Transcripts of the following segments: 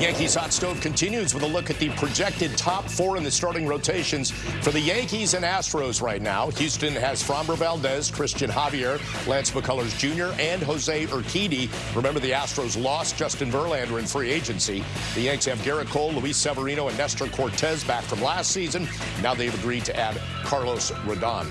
Yankees Hot Stove continues with a look at the projected top four in the starting rotations for the Yankees and Astros right now. Houston has Framber Valdez, Cristian Javier, Lance McCullers Jr., and Jose Urquidy. Remember, the Astros lost Justin Verlander in free agency. The Yanks have Gerrit Cole, Luis Severino, and Nestor Cortes back from last season. Now they've agreed to add Carlos Rodon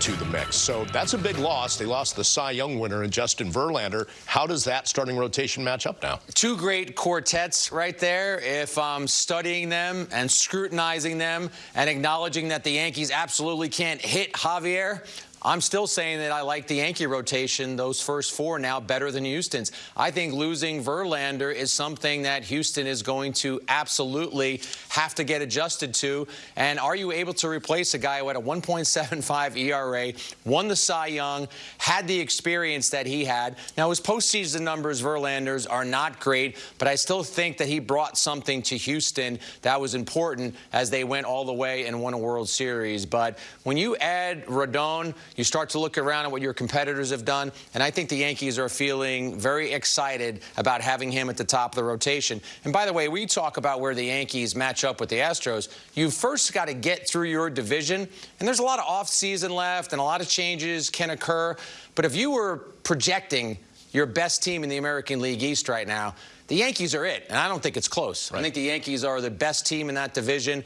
to the mix. So that's a big loss. They lost the Cy Young winner in Justin Verlander. How does that starting rotation match up now? Two great quartets right there. If I'm studying them and scrutinizing them and acknowledging that the Yankees absolutely can't hit Javier, I'm still saying that I like the Yankee rotation, those first four now, better than Houston's. I think losing Verlander is something that Houston is going to absolutely have to get adjusted to. And are you able to replace a guy who had a 1.75 ERA, won the Cy Young, had the experience that he had? Now, his postseason numbers, Verlander's, are not great, but I still think that he brought something to Houston that was important as they went all the way and won a World Series. But when you add Rodon, you start to look around at what your competitors have done, and I think the Yankees are feeling very excited about having him at the top of the rotation. And by the way, we talk about where the Yankees match up with the Astros. You've first got to get through your division, and there's a lot of offseason left, and a lot of changes can occur. But if you were projecting your best team in the American League East right now, the Yankees are it, and I don't think it's close. Right. I think the Yankees are the best team in that division.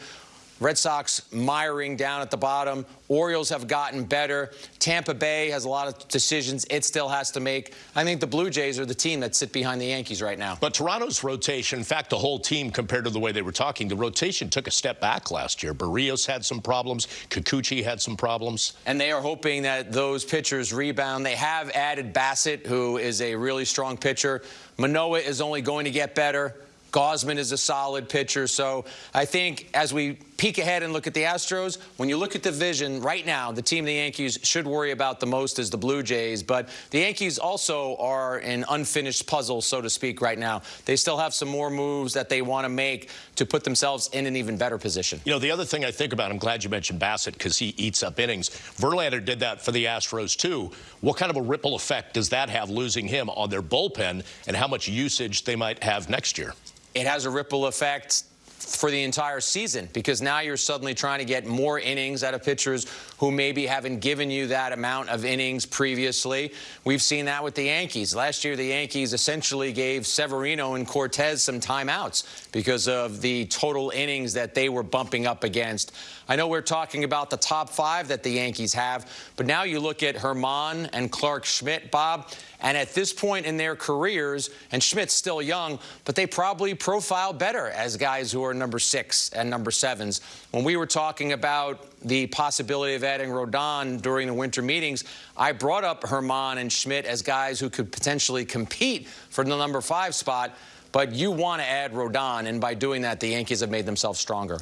Red Sox miring down at the bottom. Orioles have gotten better. Tampa Bay has a lot of decisions it still has to make. I think the Blue Jays are the team that sit behind the Yankees right now. But Toronto's rotation, in fact, the whole team compared to the way they were talking, the rotation took a step back last year. Berrios had some problems. Kikuchi had some problems. And they are hoping that those pitchers rebound. They have added Bassitt, who is a really strong pitcher. Manoah is only going to get better. Gausman is a solid pitcher. So I think as we peek ahead and look at the Astros, when you look at the vision right now, the team the Yankees should worry about the most is the Blue Jays. But the Yankees also are an unfinished puzzle, so to speak, right now. They still have some more moves that they want to make to put themselves in an even better position. You know, the other thing I think about, I'm glad you mentioned Bassitt because he eats up innings. Verlander did that for the Astros, too. What kind of a ripple effect does that have, losing him on their bullpen, and how much usage they might have next year? it has a ripple effect for the entire season because now you're suddenly trying to get more innings out of pitchers who maybe haven't given you that amount of innings previously. We've seen that with the Yankees. Last year, the Yankees essentially gave Severino and Cortes some timeouts because of the total innings that they were bumping up against. I know we're talking about the top five that the Yankees have, but now you look at German and Clarke Schmidt, Bob, and at this point in their careers, and Schmidt's still young, but they probably profile better as guys who number six and number sevens. When we were talking about the possibility of adding Rodon during the winter meetings, I brought up German and Schmidt as guys who could potentially compete for the number five spot, but you want to add Rodon, and by doing that, the Yankees have made themselves stronger.